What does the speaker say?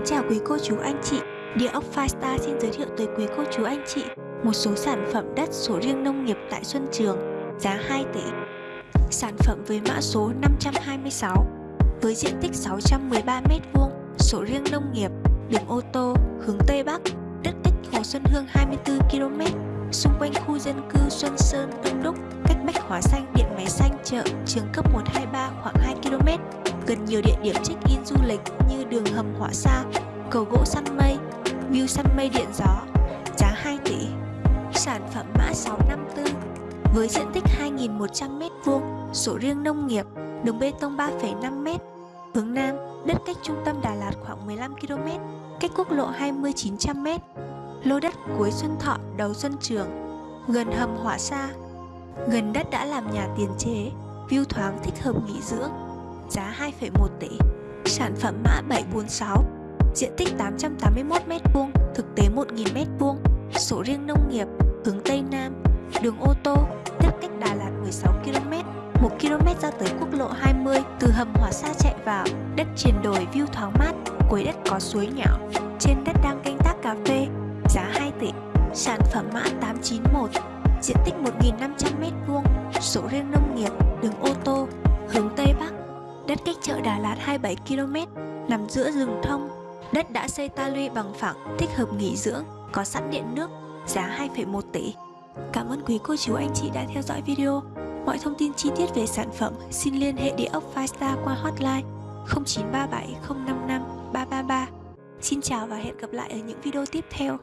Kính chào quý cô chú anh chị. Địa ốc Firestar xin giới thiệu tới quý cô chú anh chị một số sản phẩm đất sổ riêng nông nghiệp tại Xuân Trường, giá 2 tỷ. Sản phẩm với mã số 526 với diện tích 613m2 sổ riêng nông nghiệp đường ô tô hướng Tây Bắc, đất cách Hồ Xuân Hương 24km xung quanh khu dân cư Xuân Sơn Đông Đúc, cách Bách Hóa Xanh, Điện Máy Xanh chợ, trường cấp 123 khoảng 2km gần nhiều địa điểm check-in du lịch như đường hầm hỏa xa, cầu gỗ săn mây, view săn mây điện gió, giá 2 tỷ. Sản phẩm mã 654 với diện tích 2.100m2, sổ riêng nông nghiệp, đường bê tông 3,5m, hướng Nam, đất cách trung tâm Đà Lạt khoảng 15km, cách quốc lộ 20 900m, lô đất cuối Xuân Thọ, đầu Xuân Trường, gần hầm hỏa xa, gần đất đã làm nhà tiền chế, view thoáng thích hợp nghỉ dưỡng, giá 2,1 tỷ. Sản phẩm mã 746, diện tích 881m2, thực tế 1.000m2, sổ riêng nông nghiệp, hướng Tây Nam, đường ô tô, tiếp cách Đà Lạt 16km, 1km ra tới quốc lộ 20, từ hầm hỏa xa chạy vào, đất triền đồi view thoáng mát, cuối đất có suối nhỏ, trên đất đang canh tác cà phê, giá 2 tỷ. Sản phẩm mã 891, diện tích 1.500m2, sổ riêng nông nghiệp, đường Đà Lạt 27km, nằm giữa rừng thông. Đất đã xây ta luy bằng phẳng, thích hợp nghỉ dưỡng, có sẵn điện nước, giá 2,1 tỷ. Cảm ơn quý cô chú anh chị đã theo dõi video. Mọi thông tin chi tiết về sản phẩm xin liên hệ địa ốc Firestar qua hotline 0937 055 333. Xin chào và hẹn gặp lại ở những video tiếp theo.